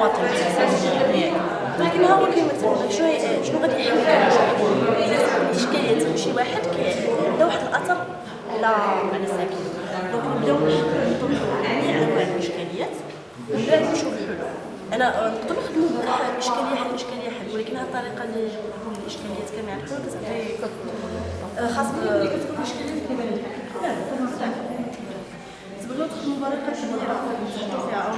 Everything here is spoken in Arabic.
المواطن لكن هو كيما تما شنو شنو غادي يحاول كنرجع شكايات شي واحد كيعطي واحد الأثر على على الساكن دونك نبداو نحلوا جميع الإشكاليات. ومن بعد أنا نقدر نخدموا بواحد اشكاليه حل إشكالية حل ولكن هاد الطريقة اللي نحلوا الإشكاليات كما يعرفوا كتعطي خاص كتكون مشكلة؟ تقريبا لا تبغيو تخدموا بطريقة شوية فيها